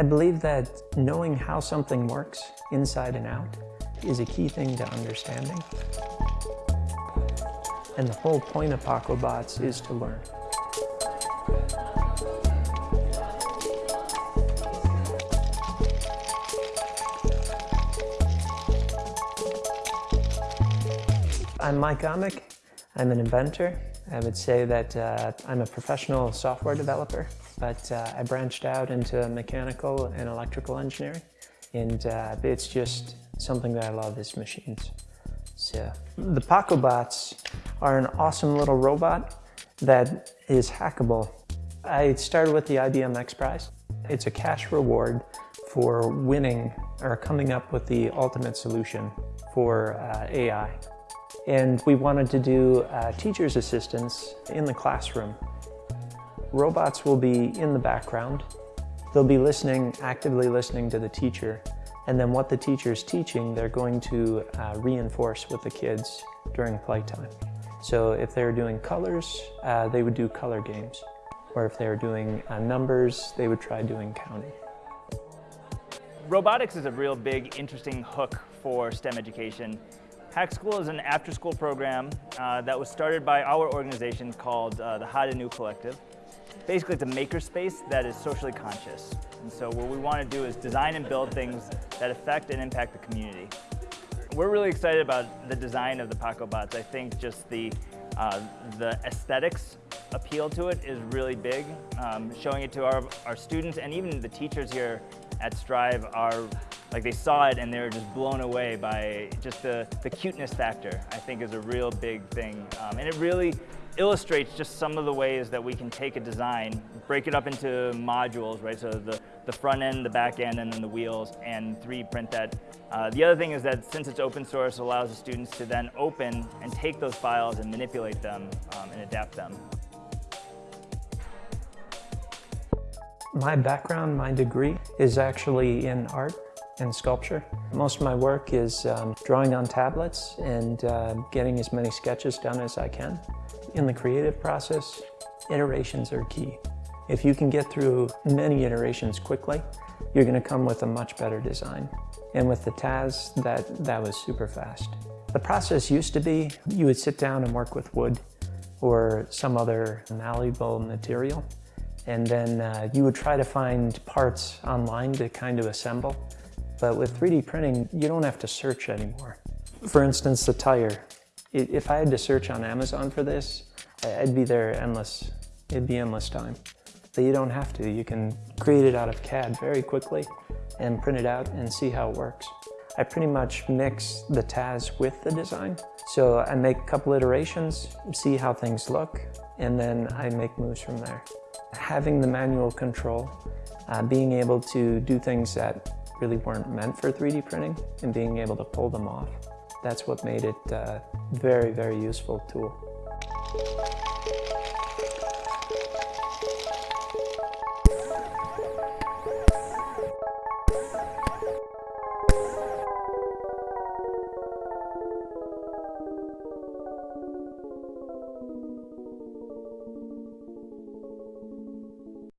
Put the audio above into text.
I believe that knowing how something works inside and out is a key thing to understanding. And the whole point of PacoBots is to learn. I'm Mike Amick. I'm an inventor. I would say that uh, I'm a professional software developer, but uh, I branched out into mechanical and electrical engineering. And uh, it's just something that I love is machines. So the PacoBots are an awesome little robot that is hackable. I started with the IBM X Prize. It's a cash reward for winning or coming up with the ultimate solution for uh, AI. And we wanted to do uh, teacher's assistants in the classroom. Robots will be in the background. They'll be listening, actively listening to the teacher. And then what the teacher is teaching, they're going to uh, reinforce with the kids during playtime. So if they're doing colors, uh, they would do color games. Or if they're doing uh, numbers, they would try doing counting. Robotics is a real big, interesting hook for STEM education. Hack School is an after-school program uh, that was started by our organization called uh, the Haadanu Collective. Basically, it's a makerspace that is socially conscious. And so what we want to do is design and build things that affect and impact the community. We're really excited about the design of the PacoBots. I think just the, uh, the aesthetics appeal to it is really big. Um, showing it to our, our students and even the teachers here at Strive are like they saw it and they were just blown away by just the, the cuteness factor, I think is a real big thing. Um, and it really illustrates just some of the ways that we can take a design, break it up into modules, right? So the, the front end, the back end, and then the wheels, and 3D print that. Uh, the other thing is that since it's open source, it allows the students to then open and take those files and manipulate them um, and adapt them. My background, my degree, is actually in art and sculpture. Most of my work is um, drawing on tablets and uh, getting as many sketches done as I can. In the creative process, iterations are key. If you can get through many iterations quickly, you're going to come with a much better design. And with the Taz, that, that was super fast. The process used to be you would sit down and work with wood or some other malleable material and then uh, you would try to find parts online to kind of assemble. But with 3D printing, you don't have to search anymore. For instance, the tire. If I had to search on Amazon for this, I'd be there endless. It'd be endless time. But you don't have to. You can create it out of CAD very quickly and print it out and see how it works. I pretty much mix the Taz with the design. So I make a couple iterations, see how things look, and then I make moves from there. Having the manual control, uh, being able to do things that really weren't meant for 3D printing and being able to pull them off, that's what made it a very, very useful tool.